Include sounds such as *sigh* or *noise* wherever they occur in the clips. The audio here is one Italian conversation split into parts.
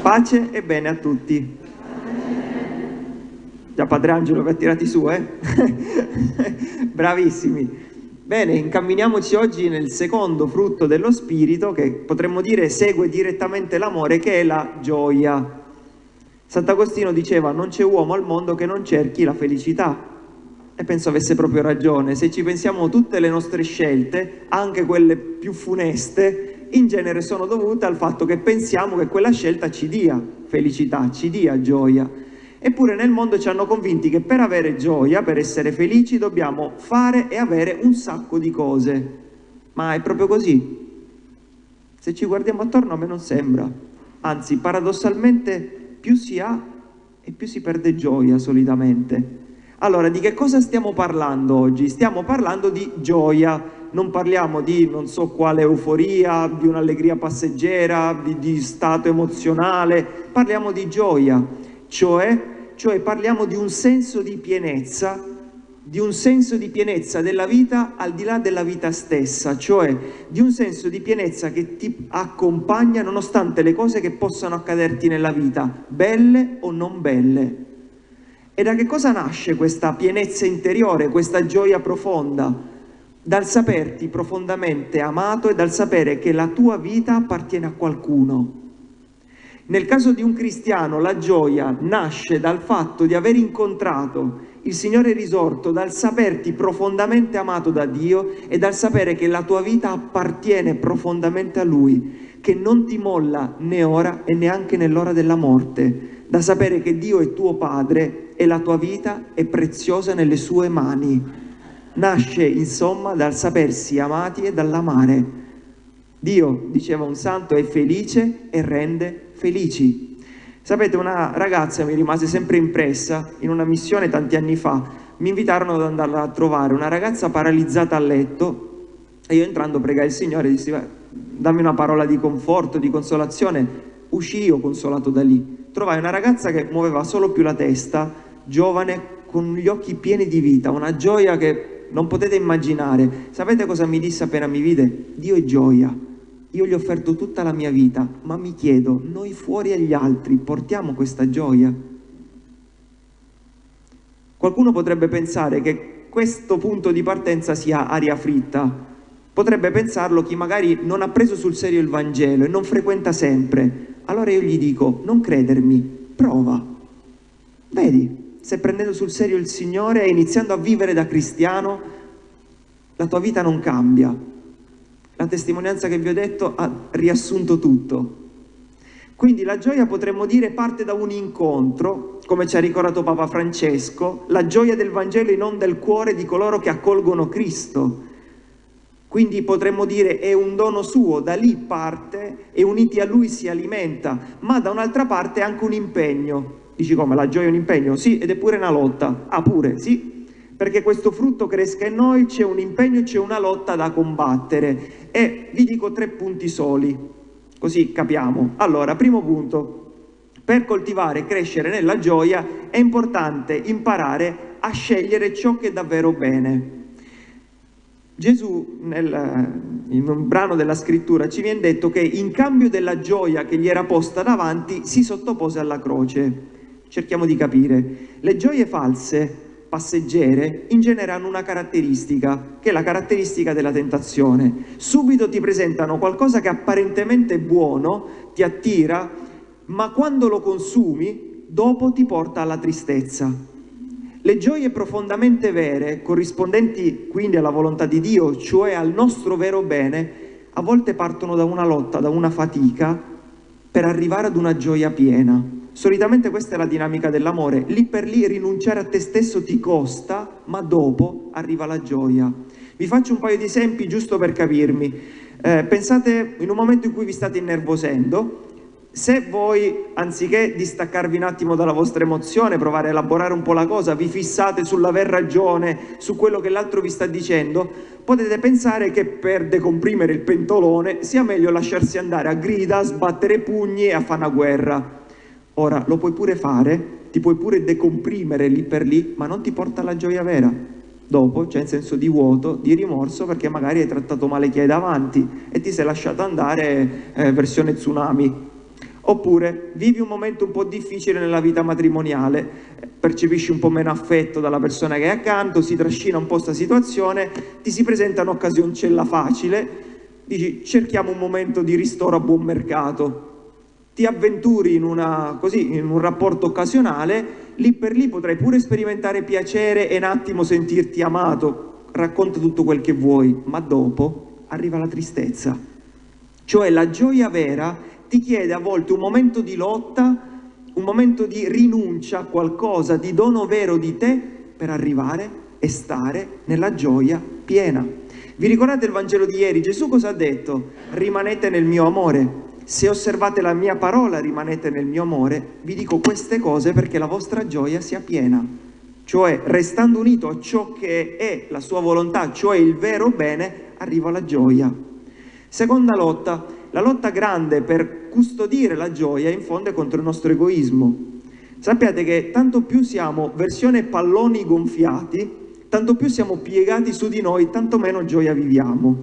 Pace e bene a tutti. Già Padre Angelo vi ha tirati su, eh? *laughs* Bravissimi. Bene, incamminiamoci oggi nel secondo frutto dello Spirito che potremmo dire segue direttamente l'amore che è la gioia. Sant'Agostino diceva non c'è uomo al mondo che non cerchi la felicità e penso avesse proprio ragione. Se ci pensiamo tutte le nostre scelte, anche quelle più funeste, in genere sono dovute al fatto che pensiamo che quella scelta ci dia felicità, ci dia gioia. Eppure nel mondo ci hanno convinti che per avere gioia, per essere felici, dobbiamo fare e avere un sacco di cose. Ma è proprio così. Se ci guardiamo attorno a me non sembra. Anzi, paradossalmente più si ha e più si perde gioia solitamente. Allora, di che cosa stiamo parlando oggi? Stiamo parlando di gioia, non parliamo di non so quale euforia, di un'allegria passeggera, di, di, stato emozionale, parliamo di gioia, cioè, cioè parliamo di un senso di pienezza di un senso di pienezza della vita al di là della vita stessa, cioè di un senso di pienezza che ti accompagna nonostante le cose che possano accaderti nella vita, belle o non belle. E da che cosa nasce questa pienezza interiore, questa gioia profonda? Dal saperti profondamente amato e dal sapere che la tua vita appartiene a qualcuno. Nel caso di un cristiano la gioia nasce dal fatto di aver incontrato il Signore risorto dal saperti profondamente amato da Dio e dal sapere che la tua vita appartiene profondamente a Lui, che non ti molla né ora e neanche nell'ora della morte, da sapere che Dio è tuo Padre e la tua vita è preziosa nelle sue mani. Nasce insomma dal sapersi amati e dall'amare. Dio, diceva un santo, è felice e rende felici. Sapete, una ragazza mi rimase sempre impressa in una missione tanti anni fa. Mi invitarono ad andarla a trovare, una ragazza paralizzata a letto e io entrando pregai il Signore dissi dammi una parola di conforto, di consolazione. Uscii io consolato da lì. Trovai una ragazza che muoveva solo più la testa, giovane, con gli occhi pieni di vita, una gioia che non potete immaginare. Sapete cosa mi disse appena mi vide? Dio è gioia. Io gli ho offerto tutta la mia vita, ma mi chiedo, noi fuori agli altri portiamo questa gioia? Qualcuno potrebbe pensare che questo punto di partenza sia aria fritta, potrebbe pensarlo chi magari non ha preso sul serio il Vangelo e non frequenta sempre. Allora io gli dico, non credermi, prova. Vedi, se prendendo sul serio il Signore e iniziando a vivere da cristiano, la tua vita non cambia, la testimonianza che vi ho detto ha riassunto tutto. Quindi la gioia potremmo dire parte da un incontro, come ci ha ricordato Papa Francesco, la gioia del Vangelo in onda del cuore di coloro che accolgono Cristo. Quindi potremmo dire è un dono suo, da lì parte e uniti a lui si alimenta, ma da un'altra parte è anche un impegno. Dici come, la gioia è un impegno? Sì, ed è pure una lotta. Ah pure, sì, perché questo frutto cresca in noi c'è un impegno, c'è una lotta da combattere e vi dico tre punti soli, così capiamo. Allora, primo punto, per coltivare e crescere nella gioia è importante imparare a scegliere ciò che è davvero bene. Gesù, nel, in un brano della scrittura, ci viene detto che in cambio della gioia che gli era posta davanti, si sottopose alla croce. Cerchiamo di capire. Le gioie false passeggere in genere hanno una caratteristica, che è la caratteristica della tentazione. Subito ti presentano qualcosa che apparentemente è buono, ti attira, ma quando lo consumi, dopo ti porta alla tristezza. Le gioie profondamente vere, corrispondenti quindi alla volontà di Dio, cioè al nostro vero bene, a volte partono da una lotta, da una fatica, per arrivare ad una gioia piena. Solitamente questa è la dinamica dell'amore, lì per lì rinunciare a te stesso ti costa, ma dopo arriva la gioia. Vi faccio un paio di esempi giusto per capirmi. Eh, pensate in un momento in cui vi state innervosendo, se voi, anziché distaccarvi un attimo dalla vostra emozione, provare a elaborare un po' la cosa, vi fissate sull'aver ragione, su quello che l'altro vi sta dicendo, potete pensare che per decomprimere il pentolone sia meglio lasciarsi andare a grida, sbattere pugni e a fare una guerra. Ora, lo puoi pure fare, ti puoi pure decomprimere lì per lì, ma non ti porta alla gioia vera. Dopo c'è un senso di vuoto, di rimorso, perché magari hai trattato male chi hai davanti e ti sei lasciato andare eh, versione tsunami. Oppure vivi un momento un po' difficile nella vita matrimoniale, percepisci un po' meno affetto dalla persona che è accanto, si trascina un po' questa situazione, ti si presenta un'occasioncella facile, dici cerchiamo un momento di ristoro a buon mercato, ti avventuri in, una, così, in un rapporto occasionale, lì per lì potrai pure sperimentare piacere e un attimo sentirti amato, racconta tutto quel che vuoi, ma dopo arriva la tristezza. Cioè la gioia vera ti chiede a volte un momento di lotta, un momento di rinuncia a qualcosa, di dono vero di te per arrivare e stare nella gioia piena. Vi ricordate il Vangelo di ieri? Gesù cosa ha detto? Rimanete nel mio amore. Se osservate la mia parola, rimanete nel mio amore. Vi dico queste cose perché la vostra gioia sia piena. Cioè, restando unito a ciò che è la sua volontà, cioè il vero bene, arriva la gioia. Seconda lotta, la lotta grande per custodire la gioia in fondo è contro il nostro egoismo. Sappiate che tanto più siamo versione palloni gonfiati, tanto più siamo piegati su di noi, tanto meno gioia viviamo.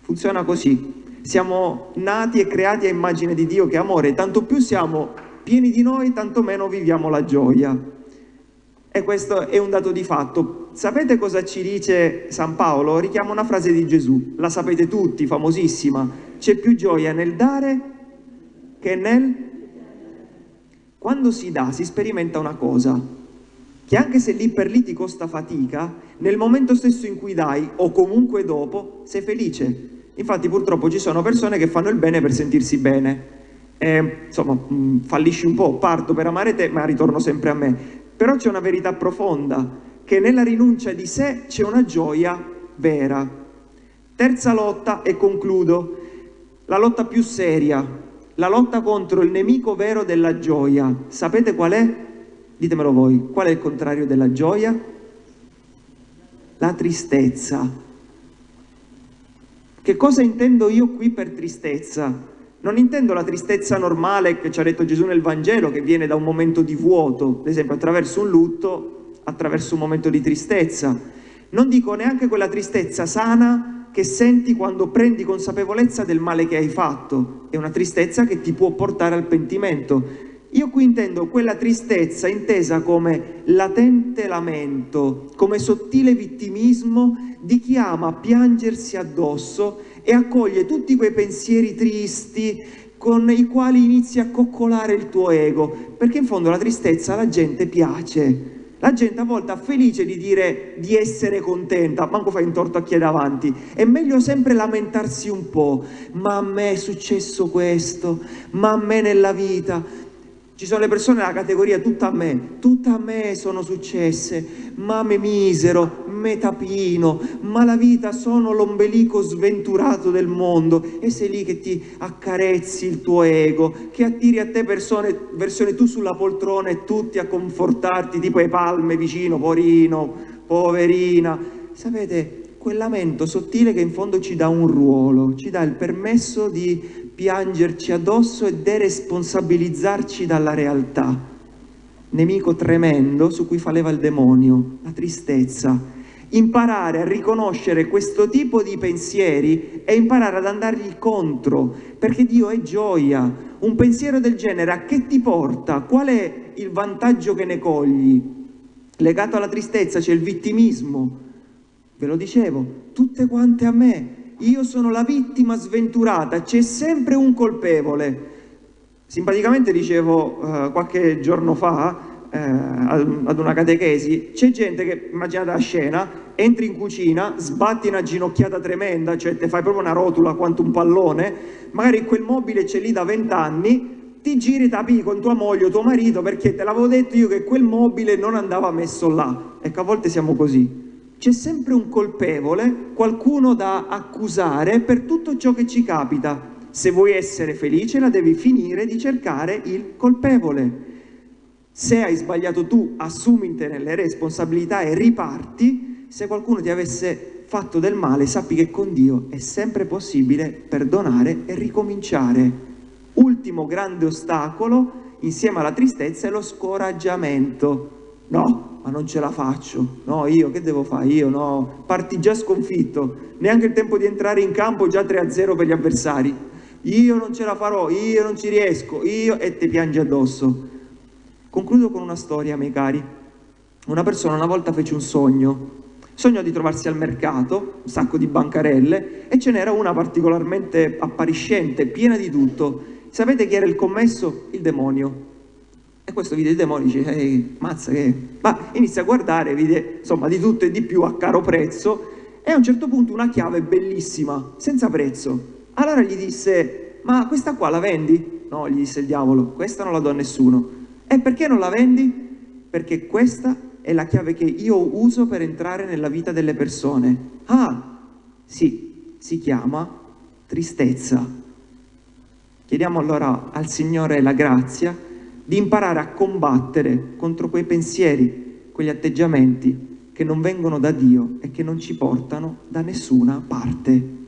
Funziona così. Siamo nati e creati a immagine di Dio che è amore, tanto più siamo pieni di noi, tanto meno viviamo la gioia. E questo è un dato di fatto. Sapete cosa ci dice San Paolo? Richiama una frase di Gesù, la sapete tutti, famosissima c'è più gioia nel dare che nel... Quando si dà si sperimenta una cosa, che anche se lì per lì ti costa fatica, nel momento stesso in cui dai o comunque dopo sei felice. Infatti purtroppo ci sono persone che fanno il bene per sentirsi bene. E, insomma, mm, fallisci un po', parto per amare te, ma ritorno sempre a me. Però c'è una verità profonda, che nella rinuncia di sé c'è una gioia vera. Terza lotta e concludo la lotta più seria, la lotta contro il nemico vero della gioia. Sapete qual è? Ditemelo voi, qual è il contrario della gioia? La tristezza. Che cosa intendo io qui per tristezza? Non intendo la tristezza normale che ci ha detto Gesù nel Vangelo, che viene da un momento di vuoto, ad esempio attraverso un lutto, attraverso un momento di tristezza. Non dico neanche quella tristezza sana che senti quando prendi consapevolezza del male che hai fatto. È una tristezza che ti può portare al pentimento. Io qui intendo quella tristezza intesa come latente lamento, come sottile vittimismo di chi ama piangersi addosso e accoglie tutti quei pensieri tristi con i quali inizi a coccolare il tuo ego, perché in fondo la tristezza alla gente piace, la gente a volte è felice di dire di essere contenta, manco fai un torto a chi è davanti. È meglio sempre lamentarsi un po', ma a me è successo questo, ma a me nella vita. Ci sono le persone nella categoria tutta a me, tutta a me sono successe, ma me misero, me tapino, ma la vita sono l'ombelico sventurato del mondo e sei lì che ti accarezzi il tuo ego, che attiri a te persone, versione tu sulla poltrona e tutti a confortarti, tipo le palme vicino, porino, poverina. Sapete, quel lamento sottile che in fondo ci dà un ruolo, ci dà il permesso di piangerci addosso e deresponsabilizzarci dalla realtà. Nemico tremendo su cui faleva il demonio, la tristezza. Imparare a riconoscere questo tipo di pensieri e imparare ad andargli contro, perché Dio è gioia. Un pensiero del genere a che ti porta? Qual è il vantaggio che ne cogli? Legato alla tristezza c'è il vittimismo. Ve lo dicevo, tutte quante a me, io sono la vittima sventurata, c'è sempre un colpevole. Simpaticamente dicevo uh, qualche giorno fa uh, ad una catechesi, c'è gente che, immaginate la scena, entri in cucina, sbatti una ginocchiata tremenda, cioè ti fai proprio una rotula quanto un pallone, magari quel mobile c'è lì da vent'anni, ti giri tapi con tua moglie o tuo marito perché te l'avevo detto io che quel mobile non andava messo là. Ecco, a volte siamo così c'è sempre un colpevole, qualcuno da accusare per tutto ciò che ci capita. Se vuoi essere felice la devi finire di cercare il colpevole. Se hai sbagliato tu, assumite le responsabilità e riparti. Se qualcuno ti avesse fatto del male, sappi che con Dio è sempre possibile perdonare e ricominciare. Ultimo grande ostacolo, insieme alla tristezza, è lo scoraggiamento. No, ma non ce la faccio, no, io che devo fare? Io no, parti già sconfitto, neanche il tempo di entrare in campo già 3-0 per gli avversari. io non ce la farò, io non ci riesco, io e ti piange addosso. Concludo con una storia, miei cari. Una persona una volta fece un sogno, sognò di trovarsi al mercato, un sacco di bancarelle, e ce n'era una particolarmente appariscente, piena di tutto. Sapete chi era il commesso? Il demonio. E questo vide il demonio e dice, ehi, mazza che... Ma inizia a guardare, vede insomma di tutto e di più a caro prezzo, e a un certo punto una chiave bellissima, senza prezzo. Allora gli disse, ma questa qua la vendi? No, gli disse il diavolo, questa non la do a nessuno. E perché non la vendi? Perché questa è la chiave che io uso per entrare nella vita delle persone. Ah, sì, si chiama tristezza. Chiediamo allora al Signore la grazia di imparare a combattere contro quei pensieri, quegli atteggiamenti che non vengono da Dio e che non ci portano da nessuna parte.